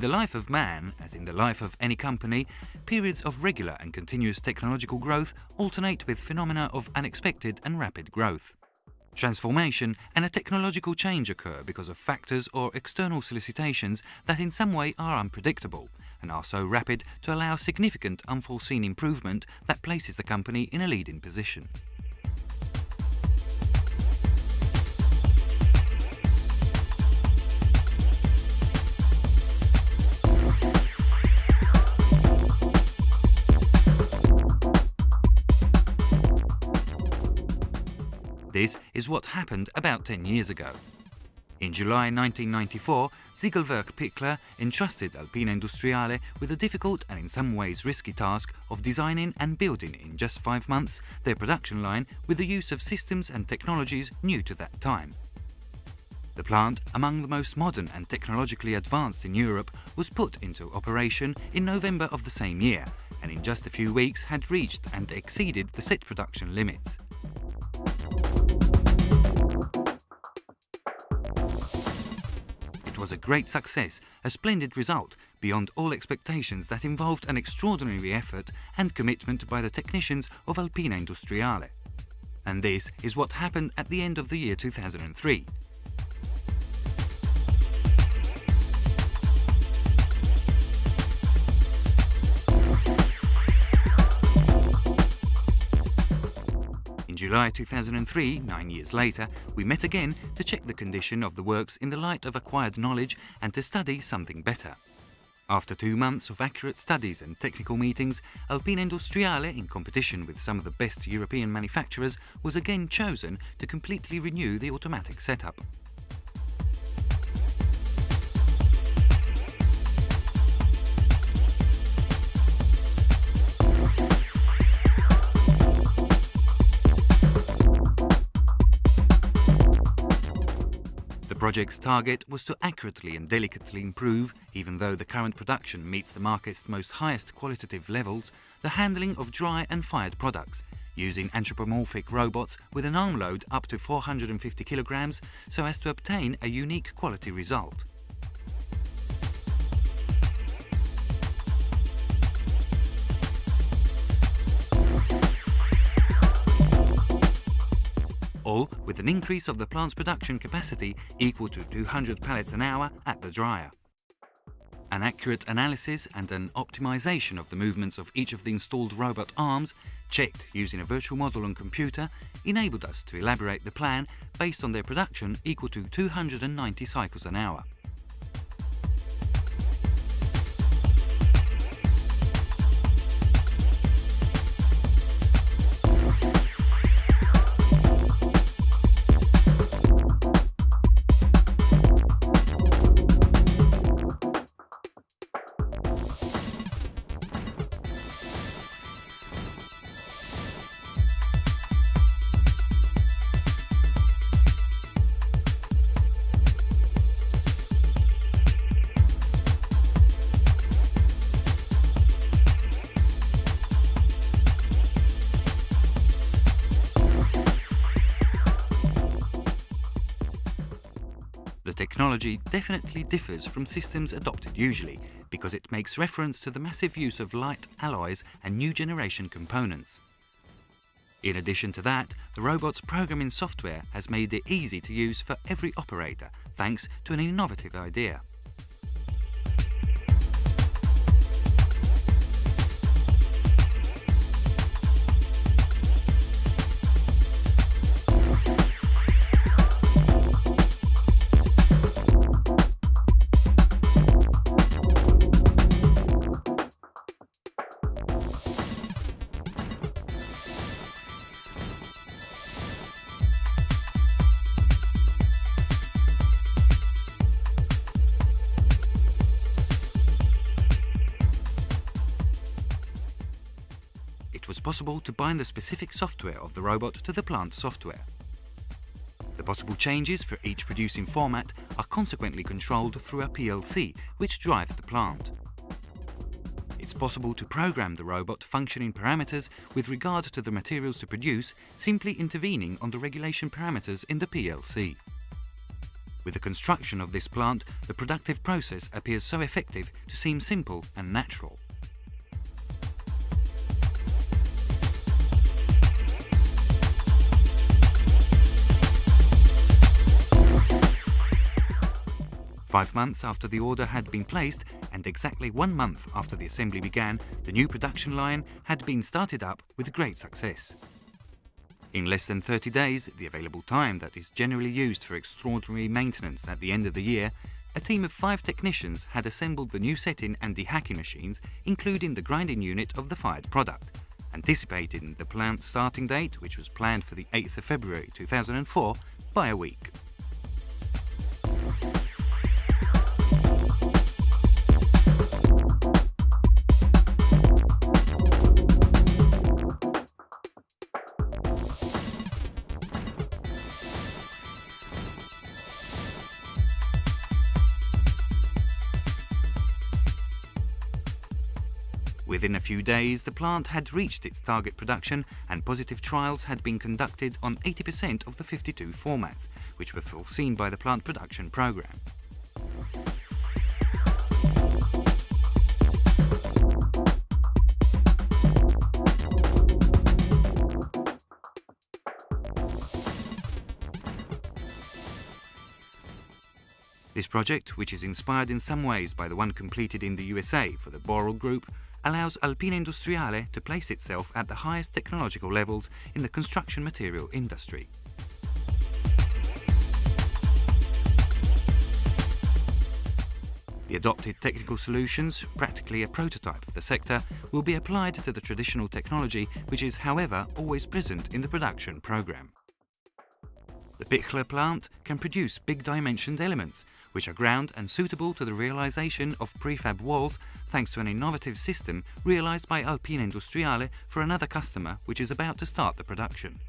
In the life of man, as in the life of any company, periods of regular and continuous technological growth alternate with phenomena of unexpected and rapid growth. Transformation and a technological change occur because of factors or external solicitations that in some way are unpredictable and are so rapid to allow significant unforeseen improvement that places the company in a leading position. This is what happened about 10 years ago. In July 1994, Ziegelwerk Pichler entrusted Alpina Industriale with the difficult and in some ways risky task of designing and building in just five months their production line with the use of systems and technologies new to that time. The plant, among the most modern and technologically advanced in Europe, was put into operation in November of the same year and in just a few weeks had reached and exceeded the set production limits. Was a great success, a splendid result, beyond all expectations that involved an extraordinary effort and commitment by the technicians of Alpina Industriale. And this is what happened at the end of the year 2003. July 2003, nine years later, we met again to check the condition of the works in the light of acquired knowledge and to study something better. After two months of accurate studies and technical meetings, Alpina Industriale, in competition with some of the best European manufacturers, was again chosen to completely renew the automatic setup. Project's target was to accurately and delicately improve, even though the current production meets the market's most highest qualitative levels, the handling of dry and fired products, using anthropomorphic robots with an arm load up to 450 kilograms so as to obtain a unique quality result. All with an increase of the plant's production capacity equal to 200 pallets an hour at the dryer. An accurate analysis and an optimization of the movements of each of the installed robot arms, checked using a virtual model on computer, enabled us to elaborate the plan based on their production equal to 290 cycles an hour. Technology definitely differs from systems adopted usually because it makes reference to the massive use of light alloys and new generation components. In addition to that, the robot's programming software has made it easy to use for every operator thanks to an innovative idea. It was possible to bind the specific software of the robot to the plant software. The possible changes for each producing format are consequently controlled through a PLC, which drives the plant. It's possible to program the robot functioning parameters with regard to the materials to produce, simply intervening on the regulation parameters in the PLC. With the construction of this plant, the productive process appears so effective to seem simple and natural. Five months after the order had been placed, and exactly one month after the assembly began, the new production line had been started up with great success. In less than 30 days, the available time that is generally used for extraordinary maintenance at the end of the year, a team of five technicians had assembled the new setting and dehacking machines, including the grinding unit of the fired product, anticipating the plant starting date, which was planned for the 8th of February 2004, by a week. Within a few days, the plant had reached its target production and positive trials had been conducted on 80% of the 52 formats, which were foreseen by the plant production program. This project, which is inspired in some ways by the one completed in the USA for the Boral Group, allows Alpina Industriale to place itself at the highest technological levels in the construction material industry. The adopted technical solutions, practically a prototype of the sector, will be applied to the traditional technology which is, however, always present in the production program. The Pichler plant can produce big-dimensioned elements, which are ground and suitable to the realization of prefab walls thanks to an innovative system realized by Alpina Industriale for another customer which is about to start the production.